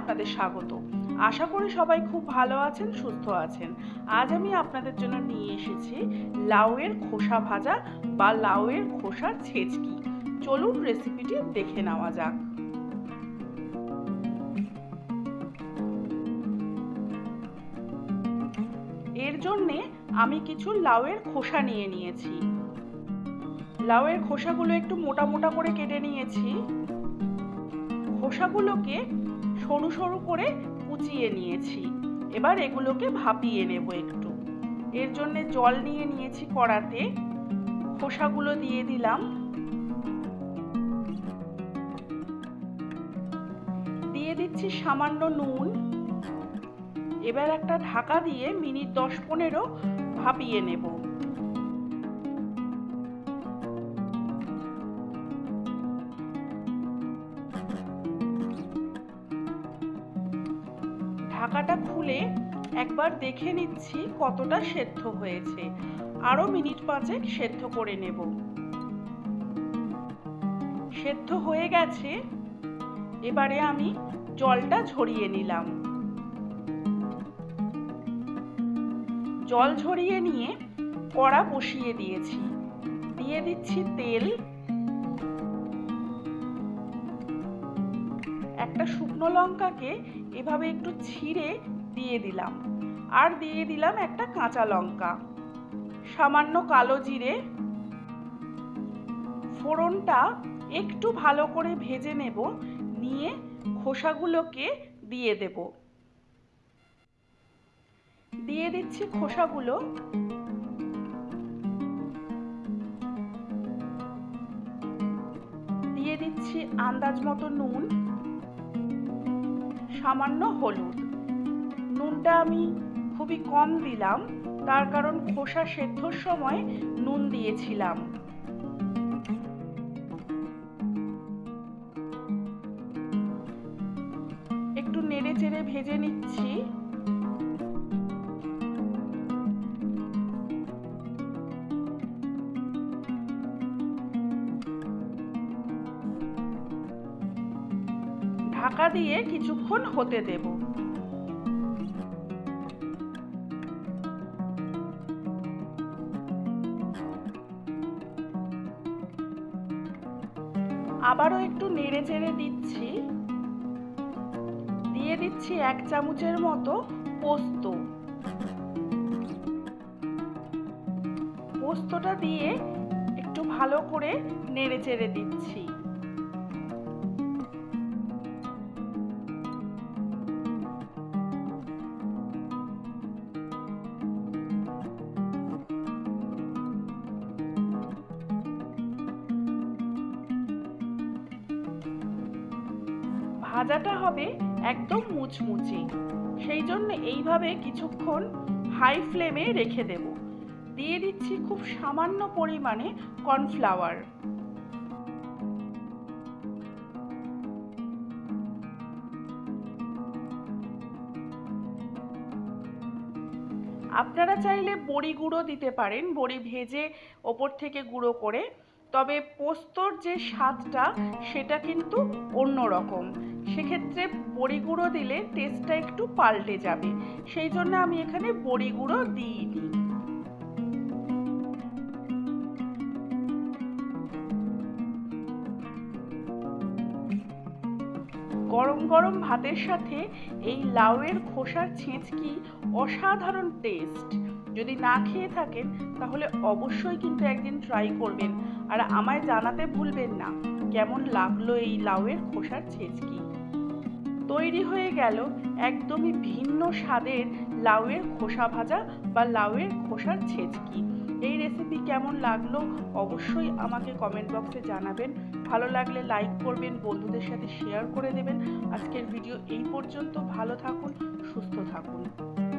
আপনাদের স্বাগত। আশা করি সবাই খুব ভালো আছেন, সুস্থ আছেন। আজ আমি আপনাদের জন্য নিয়ে এসেছি লাউয়ের খোসা ভাজা বা লাউয়ের খোসার ছেচকি। চলুন রেসিপিটি দেখে নেওয়া যাক। এর জন্যে আমি কিছু লাউয়ের খোসা নিয়ে নিয়েছি। লাউয়ের খোসাগুলো একটু মোটা মোটা করে কেটে নিয়েছি। খোসাগুলোকে সরু সরু করে কুচিয়ে নিয়েছি। এবার এগুলোকে ভাপিয়ে নেব একটু। এর জন্য জল নিয়ে নিয়েছি কড়াতে। খোসাগুলো দিয়ে দিলাম। দিয়ে দিচ্ছি সামান্য নুন। এবার একটা ঢাকা দিয়ে মিনিট দশ পনেরো ভাপিয়ে নেব। ঢাকাটা খুলে একবার দেখে নিচ্ছি কতটা সেদ্ধ হয়েছে। আরও মিনিট পাঁচেক সেদ্ধ করে নেব। সেদ্ধ হয়ে গেছে। এবারে আমি জলটা ঝরিয়ে নিলাম। জল ঝরিয়ে নিয়ে কড়া বসিয়ে দিয়েছি। দিয়ে দিচ্ছি তেল। একটা শুকনো লঙ্কাকে এভাবে একটু ছিঁড়ে দিয়ে দিলাম। আর দিয়ে দিলাম একটা কাঁচা লঙ্কা। সামান্য কালো জিরে। ফোড়নটা একটু ভালো করে ভেজে নেব, নিয়ে খোসাগুলোকে দিয়ে দেব। দিয়ে দিচ্ছি খোসাগুলো। দিয়ে দিচ্ছি আন্দাজ মতো নুন। সামান্য হলুদ। নুনটা আমি খুবই কম দিলাম, তার কারণ খোসা সেদ্ধর সময় নুন দিয়েছিলাম। একটু নেড়ে চেড়ে ভেজে নিচ্ছি। ঢাকা দিয়ে কিছুক্ষণ হতে দেব। আবারও একটু নেড়ে চেড়ে দিচ্ছি। দিয়ে দিচ্ছি এক চামচের মতো পোস্ত। পোস্তটা দিয়ে একটু ভালো করে নেড়ে চেড়ে দিচ্ছি। ভাজাটা হবে একদম মুচমুচে। সেই জন্য এইভাবে কিছুক্ষণ হাই ফ্লেমে রেখে দেব। দিয়ে দিচ্ছি খুব সামান্য পরিমাণে কর্নফ্লাওয়ার আপনারা চাইলে বড়ি গুঁড়ো দিতে পারেন, বড়ি ভেজে ওপর থেকে গুঁড়ো করে। তবে পোস্তর যে স্বাদটা, সেটা কিন্তু অন্যরকম। সেক্ষেত্রে বড়ি গুঁড়ো দিলে টেস্টটা একটু পাল্টে যাবে। সেই জন্য আমি এখানে বড়ি গুঁড়ো দিইনি। গরম গরম ভাতের সাথে এই লাউয়ের খোসার ছেঁচকি অসাধারণ টেস্ট যদি না খেয়ে থাকেন, তাহলে অবশ্যই কিন্তু একদিন ট্রাই করবেন। আর আমায় জানাতে ভুলবেন না, কেমন লাগল এই লাউয়ের খোসার ছেঁচকি? তৈরি হয়ে গেল একদমই ভিন্ন স্বাদের লাউয়ের খোসা ভাজা বা লাউয়ের খোসার ছেঁচকি। এই রেসিপি কেমন লাগল অবশ্যই আমাকে কমেন্ট বক্সে জানাবেন। ভালো লাগলে লাইক করবেন, বন্ধুদের সাথে শেয়ার করে দেবেন। আজকের ভিডিও এই পর্যন্ত। ভালো থাকুন, সুস্থ থাকুন।